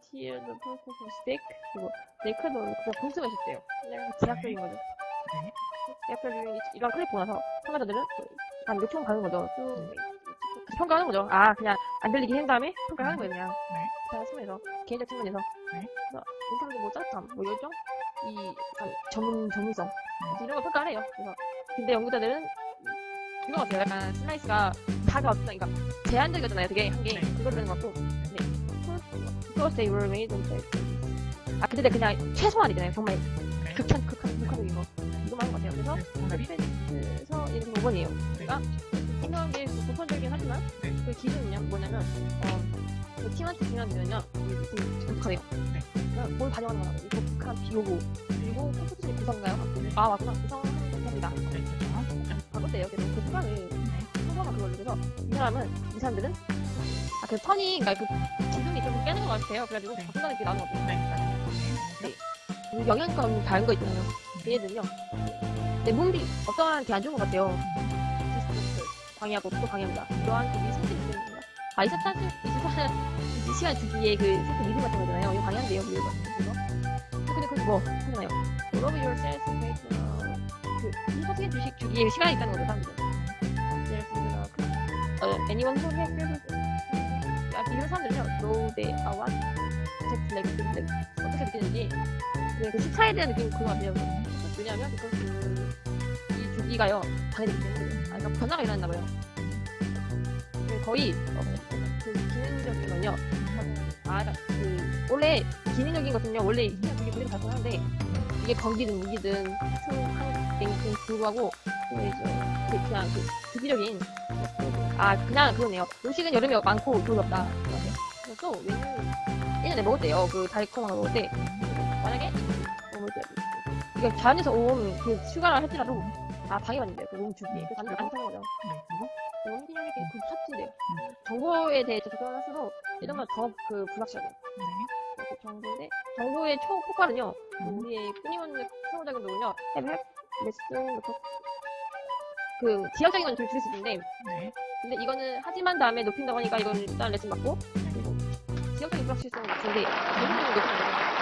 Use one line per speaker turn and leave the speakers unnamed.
purpose of stick 그리고 네크도 그냥 봉투가 있었대요. 그냥 제약적인 거죠.
네.
제약적인 이런 클립 보고 나서 참가자들은 한 요청 가는 거죠. 쭉 평가하는 거죠. 아 그냥 안 들리게 한 다음에 평가하는 거예요 그냥.
네.
자 숨에서 개인적 측면에서
네.
그래서 인상적인 뭐 짜릿함, 뭐 열정, 이 전문 전문성
네.
이런 걸 평가를 해요. 그래서 근데 연구자들은 이거 같아요. 약간 슬라이스가 다가 어떤 그러니까 제한적이었잖아요. 되게 한 게
네.
그거를 것 같고 네. Made on the 아 근데 그냥 최소한이잖아요. 정말
네.
극한 극한 극한적인 거 이거만 한것 같아요. 그래서
네, 정답이
그래서 이렇게 5번이에요. 그러니까 생각한 게 보편적이긴 하지만
네.
그 기준은요 뭐냐면 어, 그 팀한테 중요한 독특하네요.
네.
그러니까 뭘 반영하는 거라고 이 독특한 비호고 그리고 컴퓨터의 구성가요? 아 맞구나 구성하는 겁니다.
네.
바꿨대요. 그래서 그 수강을
네.
성공한 그걸로 그래서 이 사람은 이 사람들은 아그 턴이 그러니까 그 깨는 것 같아요. 그래가지고
네.
바꾼다는 게 나온 것 같아요.
네.
그 영양감 다른 거 있잖아요. 얘네들은요. 내 몸이 어떠한 게 안 좋은 것 같아요. 디스트레스 방해하고 또 방해합니다. 이러한 그 미스터리 때문에 아 24, 24, 24시간 주기에 그 세트 리듬 같은 거잖아요. 이거 방해한대요. 이거 그거. 근데 그뭐 하잖아요. Love yourself, make 그 24시간 주식 주기에 시간이 있다는 거죠. 사람들은. 예를 들어서 그, 어, anyone who has 이런 사람들은요. are what just like the 어떻게 느끼는지 네, 그 시차에 대한 느낌이 같아요. 왜냐하면 그, 그, 이 주기가요, 방해되기 때문에. 아, 그러니까 변화가 일어난다 봐요. 네, 거의, 어, 그 기능적인 건요, 아, 그, 원래, 기능적인 것은요, 원래 그냥 그게 그대로 발전하는데, 이게 건기든 무기든, 랭크에 불구하고, 그, 이제, 그, 그냥 그, 주기적인, 아, 그냥 그거네요. 음식은 여름에 많고, 겨울에 없다. 그래서 또, 메뉴, 예전에 먹었대요. 그, 달콤한 거 먹을 때. 만약에 어, 뭐지? 이게 자연에서 온그 슈가를 할지라도 아 방해받는데요. 그 몸주기에 그 사람들 안 사는 거죠.
네. 그리고
너무 기념이 그 삭제돼요. 정보에 대해 접근을 할수록 예전보다 더그 불확실하게
네.
그 정보인데 정보의 초폭발은요
음.
우리의 끊임없는 상호작용도는요 앱 앱 레슨 그 지역적인 건 좀 줄일 수 있는데
네.
근데 이거는 하지만 다음에 높인다고 하니까 이건 일단 레슨 받고 그리고 지역적인 불확실성은 낮은데 전문적인 높이는 거죠.